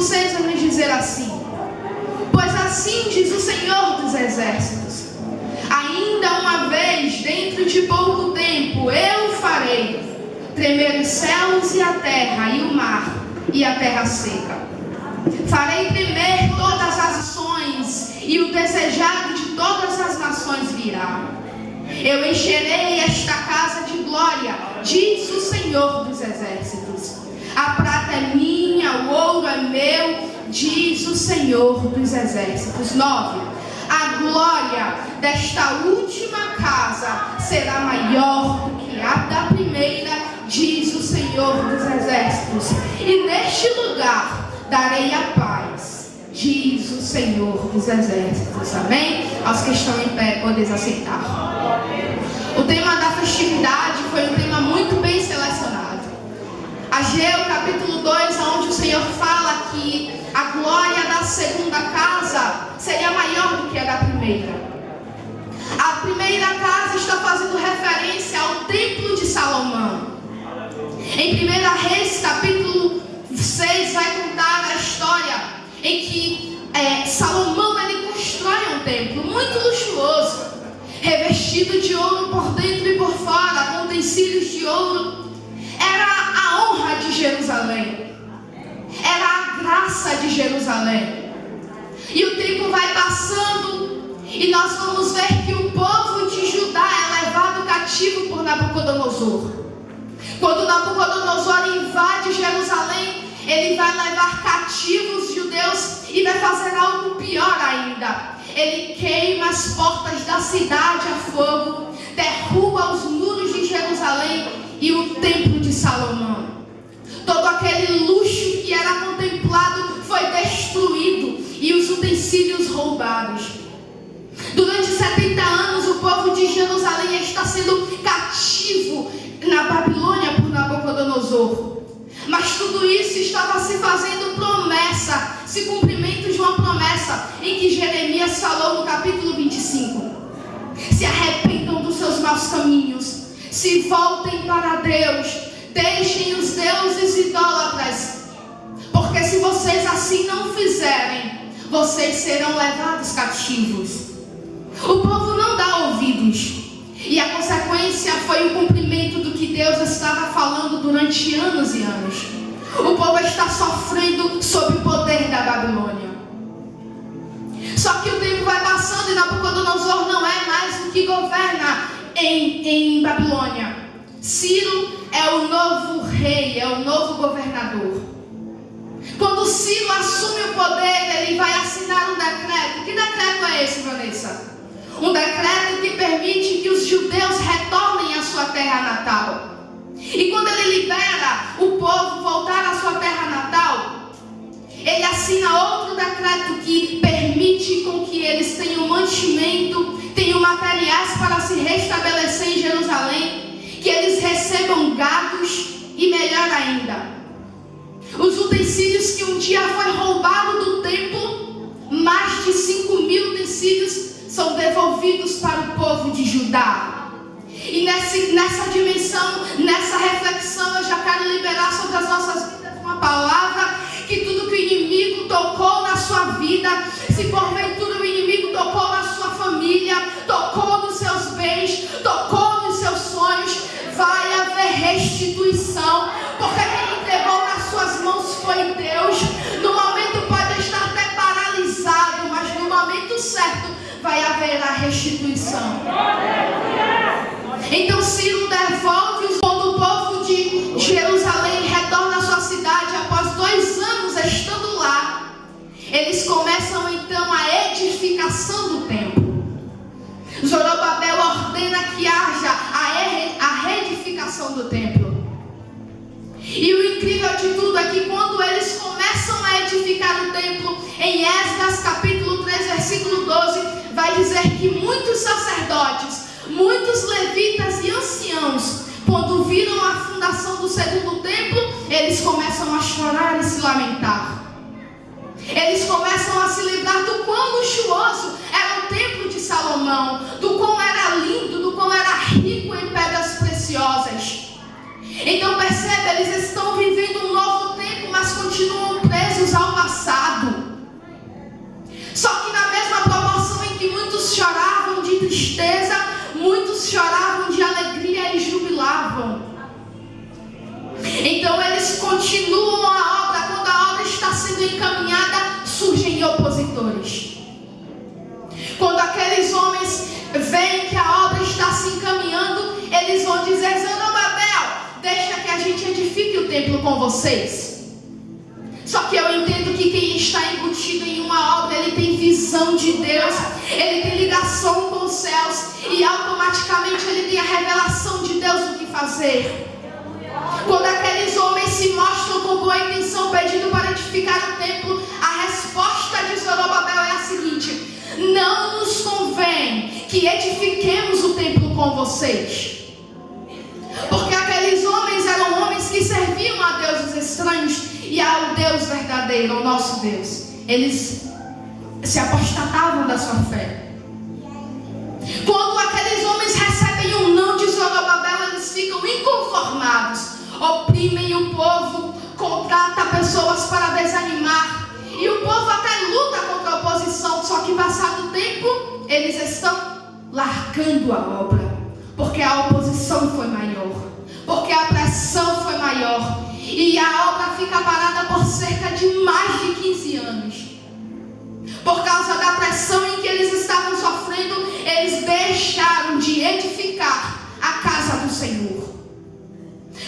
versículo 6 vai dizer assim: Pois assim diz o Senhor dos Exércitos: Ainda uma vez, dentro de pouco tempo, eu farei tremer os céus e a terra, e o mar, e a terra seca. Farei tremer todas as nações, e o desejado de todas as nações virá. Eu encherei esta casa de glória, diz o Senhor dos Exércitos. A prata é minha, o ouro é meu, diz o Senhor dos Exércitos. 9. A glória desta última casa será maior do que a da primeira, diz o Senhor dos Exércitos. E neste lugar darei a paz, diz o Senhor dos Exércitos. Amém? Aos que estão em pé, podem aceitar. O tema da festividade foi um tema. Ageu capítulo 2, onde o Senhor fala que a glória da segunda casa seria maior do que a da primeira. A primeira casa está fazendo referência ao templo de Salomão. Em 1 Reis, capítulo 6, vai contar a história em que é, Salomão ele constrói um templo muito luxuoso, revestido de ouro por dentro e por fora, com utensílios de ouro. Era a honra de Jerusalém, era a graça de Jerusalém. E o tempo vai passando, e nós vamos ver que o povo de Judá é levado cativo por Nabucodonosor. Quando Nabucodonosor invade Jerusalém, ele vai levar cativos judeus e vai fazer algo pior ainda. Ele queima as portas da cidade a fogo, derruba os muros de Jerusalém e o templo de Salomão. Todo aquele luxo que era contemplado foi destruído e os utensílios roubados. Durante 70 anos, o povo de Jerusalém está sendo cativo na Babilônia por Nabucodonosor. Mas tudo isso estava se fazendo promessa, se cumprimento de uma promessa em que Jeremias falou no capítulo 25. Se arrependam dos seus maus caminhos, se voltem para Deus, deixem os deuses idólatras, porque se vocês assim não fizerem, vocês serão levados cativos. O povo não dá ouvidos. E a consequência foi o cumprimento do que Deus estava falando durante anos e anos. O povo está sofrendo sob o poder da Babilônia. Só que o tempo vai passando e Nabucodonosor não é mais o que governa em, em Babilônia. Ciro é o novo rei, é o novo governador. Quando Ciro assume o poder, ele vai assinar um decreto. Que decreto é esse, Vanessa? Um decreto que permite que os judeus retornem à sua terra natal. E quando ele libera o povo voltar à sua terra natal, ele assina outro decreto que permite com que eles tenham mantimento, tenham materiais para se restabelecer em Jerusalém, eles recebam gados e melhor ainda, os utensílios que um dia foi roubado do templo, mais de 5 mil utensílios são devolvidos para o povo de Judá. E nessa, nessa dimensão, nessa reflexão, eu já quero liberar sobre as nossas vidas uma palavra que tudo que o inimigo tocou na sua vida, se porventura o inimigo tocou na sua família, tocou nos seus bens, tocou restituição, porque quem entregou nas suas mãos foi Deus. No momento pode estar até paralisado, mas no momento certo vai haver a restituição. Então Ciro devolve quando o povo de Jerusalém retorna à sua cidade após dois anos estando lá. Eles começam então a edificação do templo. Zorobabel ordena que haja a do templo. E o incrível de tudo é que quando eles começam a edificar o templo, em Esdras capítulo 3, versículo 12, vai dizer que muitos sacerdotes, muitos levitas e anciãos, quando viram a fundação do segundo templo, eles começam a chorar e se lamentar. Eles começam a se lembrar do quão luxuoso era o templo de Salomão, do quão era lindo, do quão era rico. Então percebe, eles estão vivendo um novo tempo, mas continuam presos ao passado. Só que na mesma proporção em que muitos choravam de tristeza, muitos choravam de alegria e jubilavam. Então eles continuam a obra, quando a obra está sendo encaminhada, surgem opositores. Quando aqueles homens veem que a obra está se encaminhando, eles vão dizer: Eu não deixa que a gente edifique o templo com vocês. Só que eu entendo que quem está embutido em uma obra, ele tem visão de Deus, ele tem ligação com os céus e automaticamente ele tem a revelação de Deus do que fazer. Quando aqueles homens se mostram com boa intenção, pedindo para edificar o templo, a resposta de Zorobabel é a seguinte: Não nos convém que edifiquemos o templo com vocês. A deuses estranhos e ao Deus verdadeiro, ao nosso Deus. Eles se apostatavam da sua fé. Quando aqueles homens recebem um não de Zorobabel, eles ficam inconformados, oprimem o povo, contrata pessoas para desanimar. E o povo até luta contra a oposição, só que passado o tempo, eles estão largando a obra, porque a oposição foi maior, porque a pressão foi maior, e a obra fica parada por cerca de mais de 15 anos. Por causa da pressão em que eles estavam sofrendo, eles deixaram de edificar a casa do Senhor.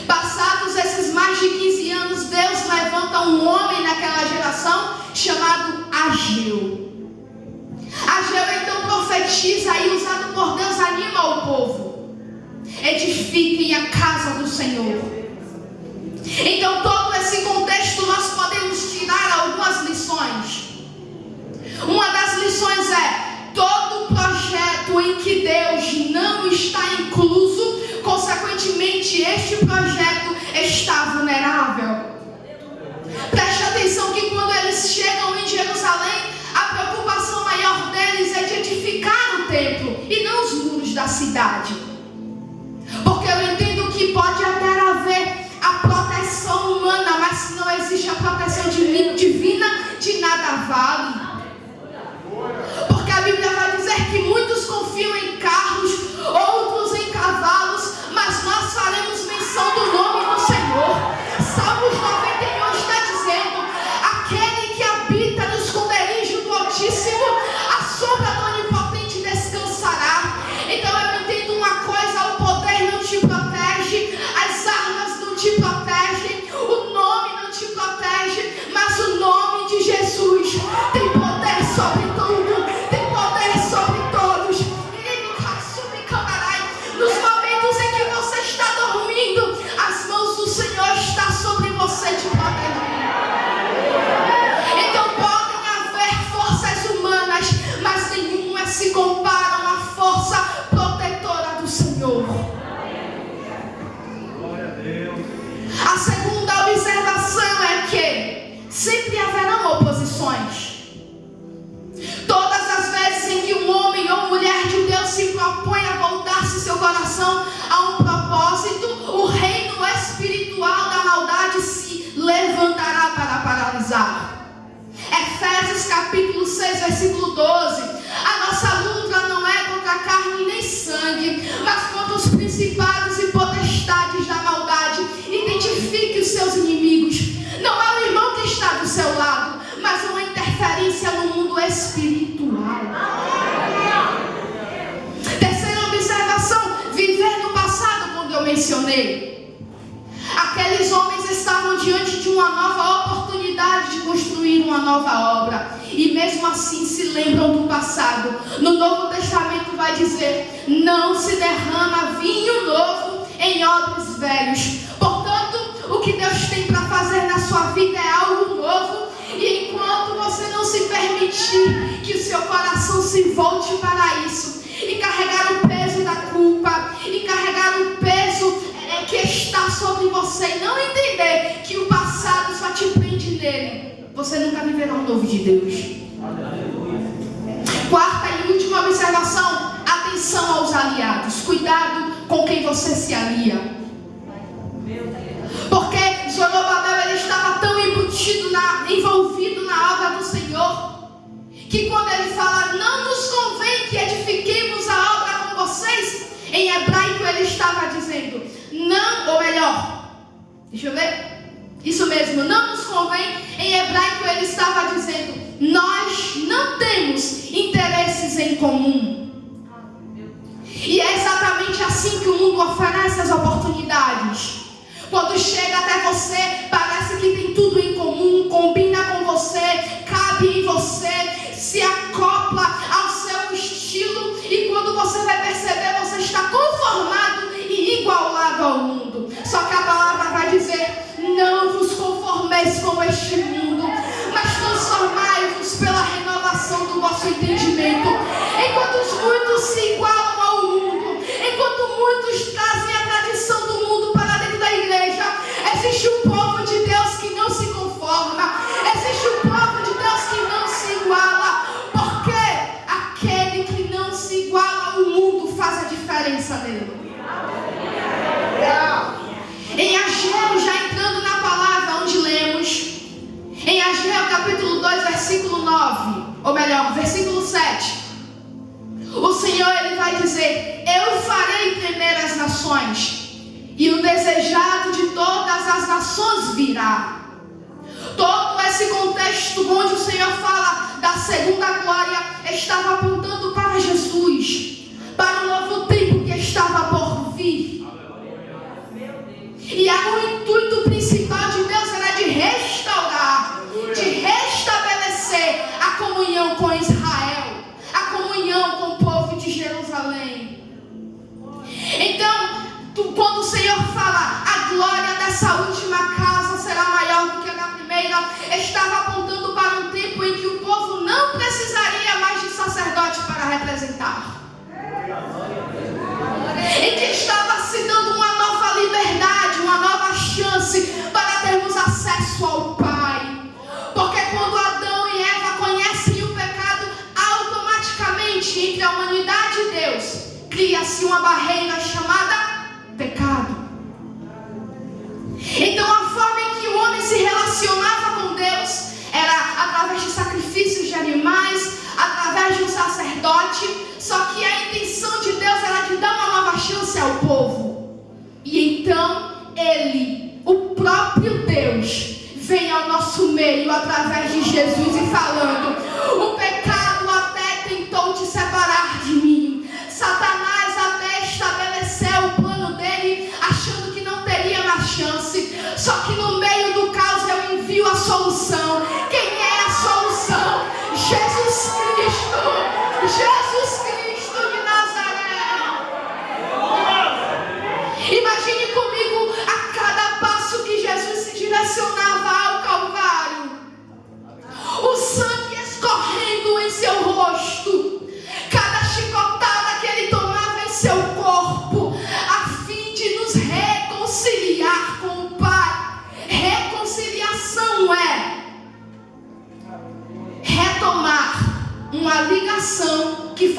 Passados esses mais de 15 anos, Deus levanta um homem naquela geração chamado Ageu. Ageu então profetiza e usado por Deus anima o povo. Edifiquem a casa do Senhor. Então, todo esse contexto nós podemos tirar algumas lições. Uma das lições é: todo projeto em que Deus não está incluso, consequentemente, este projeto está vulnerável. Preste atenção que quando eles chegam em Jerusalém, a preocupação maior deles é de edificar o templo e não os muros da cidade. Porque eu entendo que pode até haver a proteção humana, mas se não existe a proteção divina, de nada vale. Coração a um propósito, o reino espiritual da maldade se levantará para paralisar. Efésios capítulo 6, versículo 12. A Aqueles homens estavam diante de uma nova oportunidade de construir uma nova obra. E mesmo assim se lembram do passado. No Novo Testamento vai dizer: não se derrama vinho novo em odres velhos. Portanto, o que Deus tem para fazer na sua vida é algo novo. E enquanto você não se permitir que o seu coração se volte para isso, e carregar o peso da culpa, e carregar o peso é, que está sobre você, e não entender que o passado só te prende nele, você nunca viverá o novo de Deus. Quarta e última observação: atenção aos aliados, cuidado com quem você se alia. Porque Zorobabel ele estava tão embutido, na, envolvido na obra do Senhor, que quando ou melhor, deixa eu ver. Isso mesmo, não nos convém. Em hebraico ele estava dizendo: nós não temos interesses em comum. E é exatamente assim que o mundo oferece as oportunidades. Quando chega até você, parece que tem tudo em comum, combina com você, cabe em você, se acopla ao seu estilo. E quando você vai perceber, você está conformado igualado ao mundo. Só que a palavra vai dizer: não vos conformeis com este mundo, mas transformai-vos pela renovação do vosso entendimento E com o intuito através de Jesus.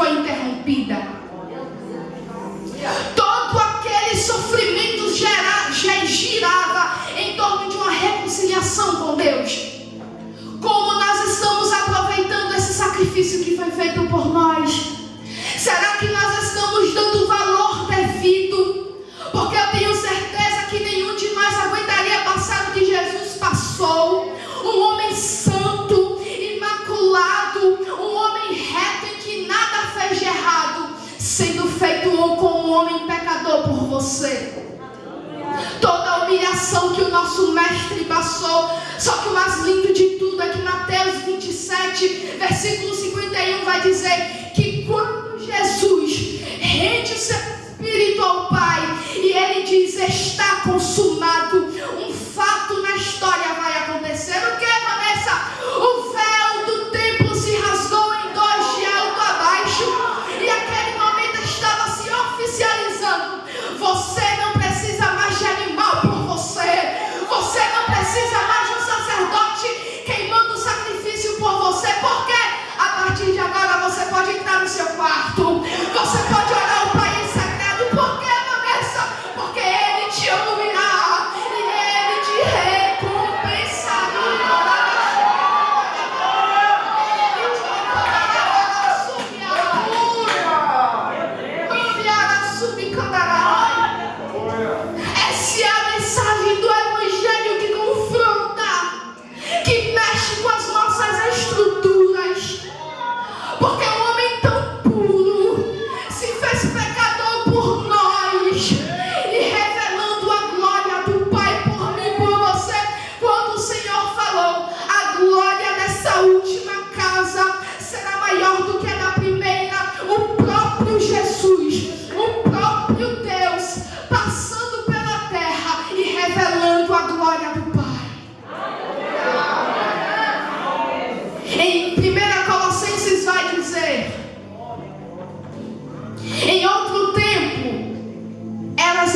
sua interrompida você. Toda a humilhação que o nosso mestre passou. Só que o mais lindo de tudo é que Mateus 27, versículo 51 vai dizer que quando Jesus rende o seu espírito ao Pai e ele diz: está consumado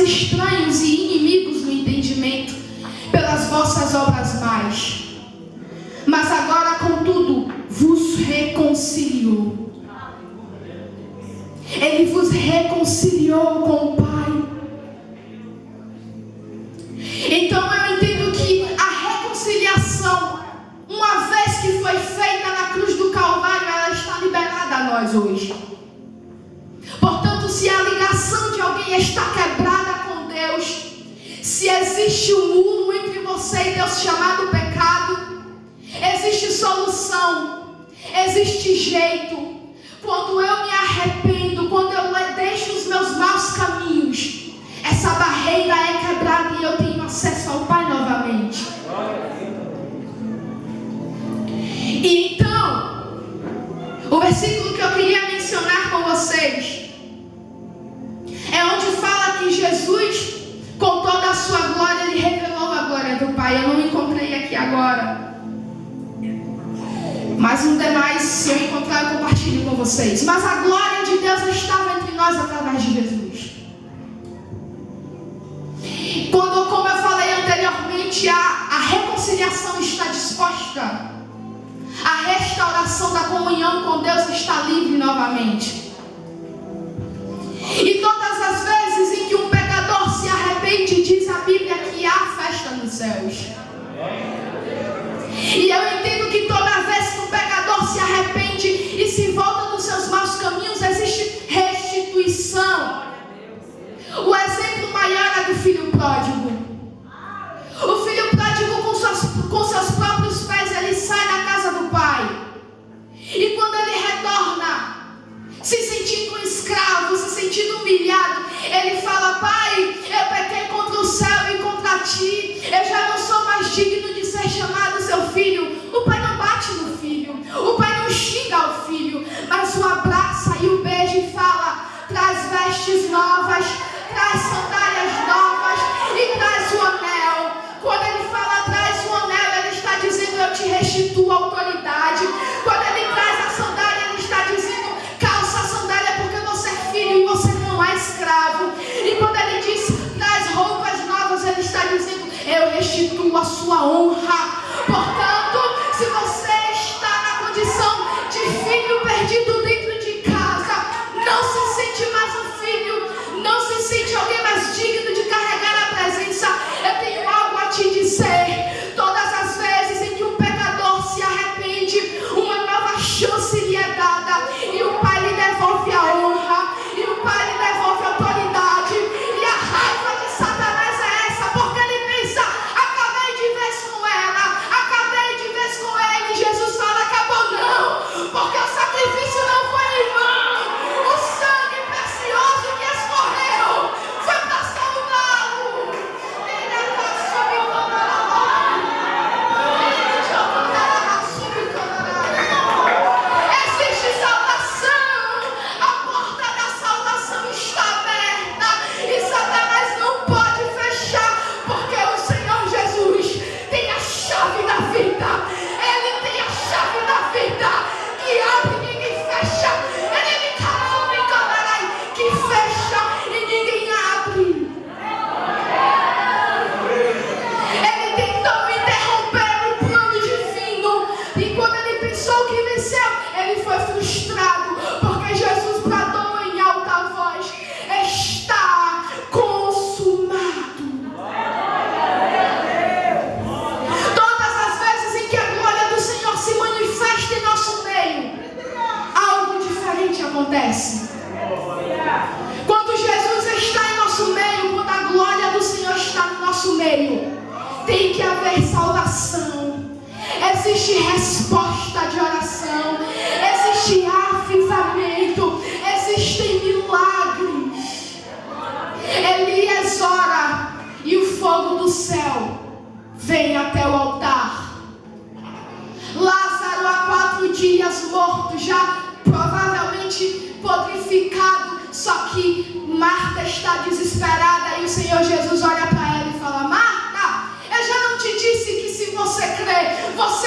estranhos e inimigos no entendimento, pelas vossas obras mais. Mas agora, contudo, vos reconciliou. Ele vos reconciliou com o Pai comunhão com Deus está livre novamente. E todas as vezes em que um pecador se arrepende, diz a Bíblia que há festa nos céus. E eu entendo que toda vez que um pecador se arrepende e se volta dos seus maus caminhos, existe restituição. O exemplo maior é do filho pródigo. O filho pródigo, com, suas, com seus próprios pés, ele sai da casa do pai. E quando ele retorna, se sentindo um escravo, se sentindo humilhado, ele fala: Pai, eu pequei contra o céu e contra ti, eu já não sou mais digno de ser chamado seu filho. O pai não bate no filho, o pai não xinga o filho, mas o abraça e o beija e fala: traz vestes novas, traz sandálias novas e traz o anel. Quando ele fala traz o anel, ele está dizendo: eu te restituo a autoridade. Quando ele traz a sandália, a sua honra. Acontece. Quando Jesus está em nosso meio, quando a glória do Senhor está no nosso meio, tem que haver salvação. Existe resposta de oração, existe avivamento, existem milagres. Elias ora e o fogo do céu vem até o altar. Lázaro há quatro dias morto, já Só que Marta está desesperada e o Senhor Jesus olha para ela e fala: Marta, eu já não te disse que se você crer, você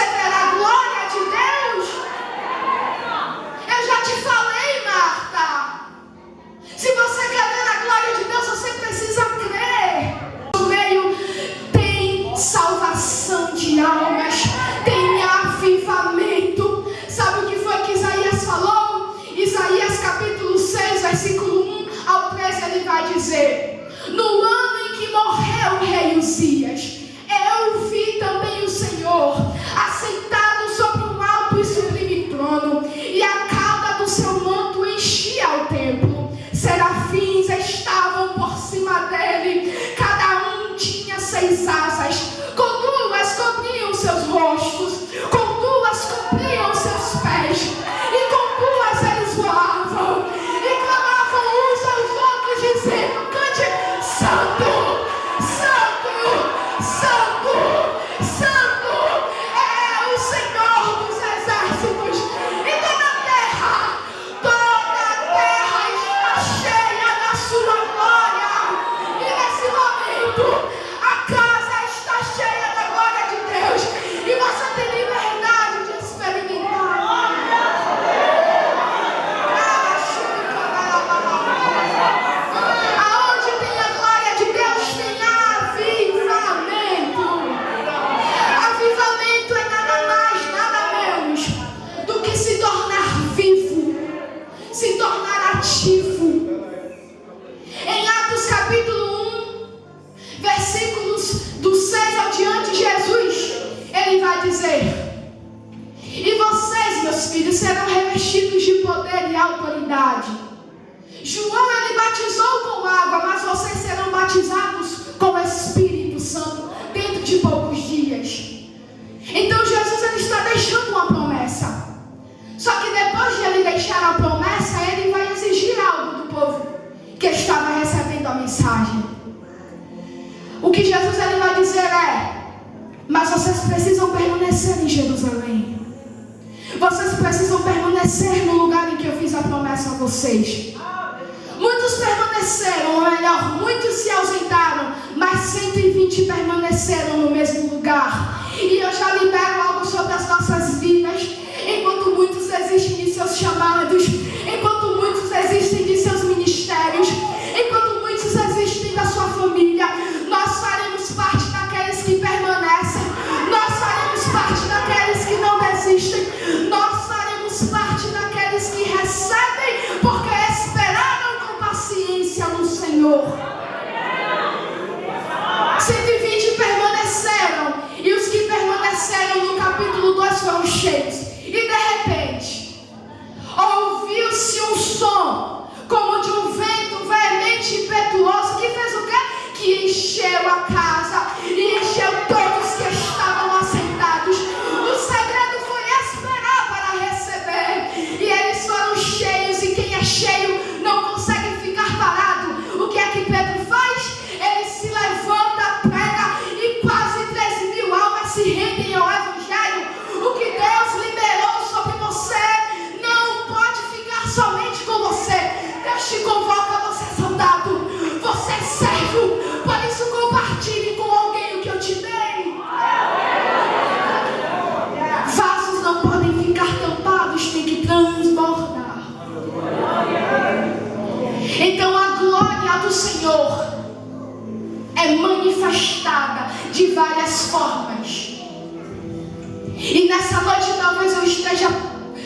humanidade. João ele batizou com água, mas vocês serão batizados com o Espírito Santo dentro de poucos dias. Então Jesus ele está deixando uma promessa. Só que depois de ele deixar a promessa, ele vai exigir algo do povo que estava recebendo a mensagem. O que Jesus ele vai dizer é: Mas vocês precisam permanecer em Jerusalém. Vocês precisam permanecer no lugar em que eu fiz a promessa a vocês. Muitos permaneceram, ou melhor, muitos se ausentaram, mas 120 permaneceram no mesmo lugar. E eu já libero algo sobre as nossas vidas, enquanto muitos existem de seus chamados, várias formas. E nessa noite talvez eu esteja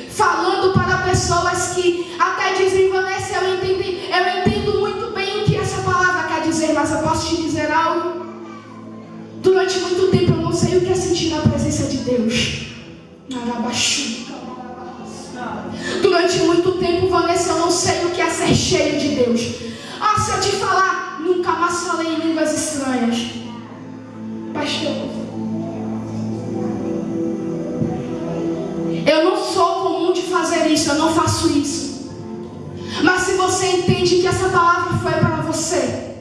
falando para pessoas que até dizem, Vanessa, eu, entendi, eu entendo muito bem o que essa palavra quer dizer, mas eu posso te dizer algo? Durante muito tempo eu não sei o que é sentir na presença de Deus. Durante muito tempo, Vanessa, eu não sei o que é ser cheio de Deus. Ah, se eu te falar, nunca mais falei em línguas estranhas. Eu não sou comum de fazer isso, eu não faço isso. Mas se você entende que essa palavra foi para você,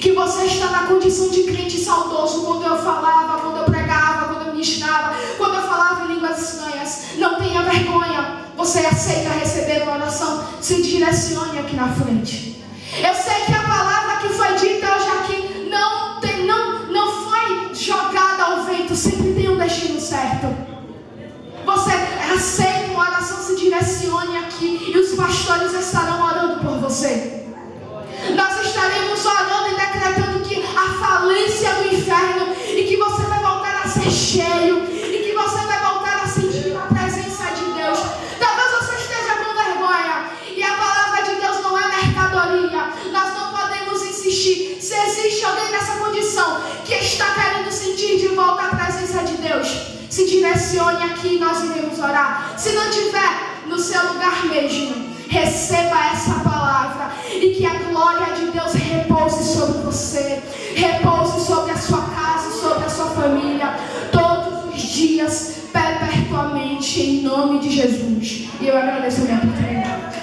que você está na condição de crente saudoso quando eu falava, quando eu pregava, quando eu ministrava, quando eu falava em línguas estranhas, não tenha vergonha. Você aceita receber uma oração, se direcione aqui na frente. Eu sei que a palavra que foi dita hoje aqui não, não foi jogada ao vento, sempre tem um destino certo. Você aceita uma oração, se direcione e os pastores estarão orando por você. Nós estaremos orando e decretando que a falência do inferno e que você vai voltar a ser cheio e que você vai voltar a sentir a presença de Deus. Talvez você esteja com vergonha e a palavra de Deus não é mercadoria. Nós não podemos insistir. Se existe alguém nessa condição que está querendo sentir de volta a presença de Deus, se direcione aqui nós iremos orar. Se não tiver no seu lugar mesmo, receba essa palavra e que a glória de Deus repouse sobre você, repouse sobre a sua casa, sobre a sua família, todos os dias, perpetuamente, em nome de Jesus. E eu agradeço a minha oportunidade.